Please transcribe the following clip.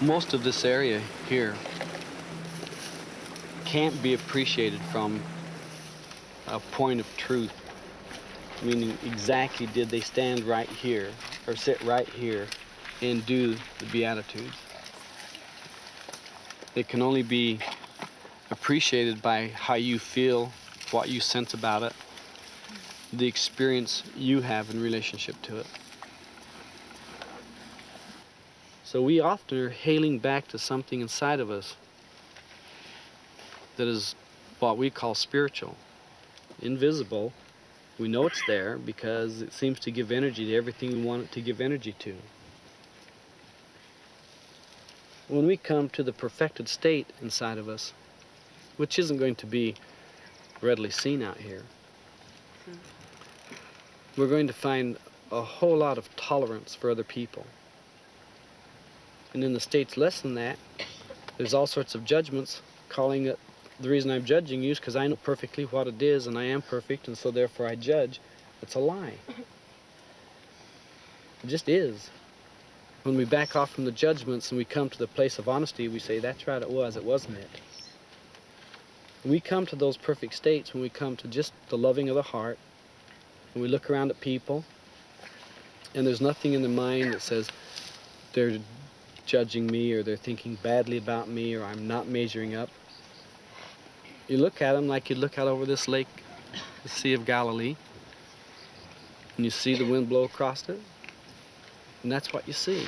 most of this area here can't be appreciated from a point of truth. Meaning, exactly did they stand right here or sit right here and do the Beatitudes? It can only be appreciated by how you feel, what you sense about it, the experience you have in relationship to it. So we often are hailing back to something inside of us that is what we call spiritual, invisible. We know it's there because it seems to give energy to everything we want it to give energy to. When we come to the perfected state inside of us, which isn't going to be readily seen out here, we're going to find a whole lot of tolerance for other people. And in the states less than that, there's all sorts of judgments calling it the reason I'm judging you is because I know perfectly what it is and I am perfect and so therefore I judge. It's a lie. It just is. When we back off from the judgments and we come to the place of honesty, we say, that's right, it was, it wasn't it. We come to those perfect states, when we come to just the loving of the heart, when we look around at people, and there's nothing in the mind that says they're judging me or they're thinking badly about me or I'm not measuring up. You look at them like you look out over this lake, the Sea of Galilee, and you see the wind blow across it, and that's what you see.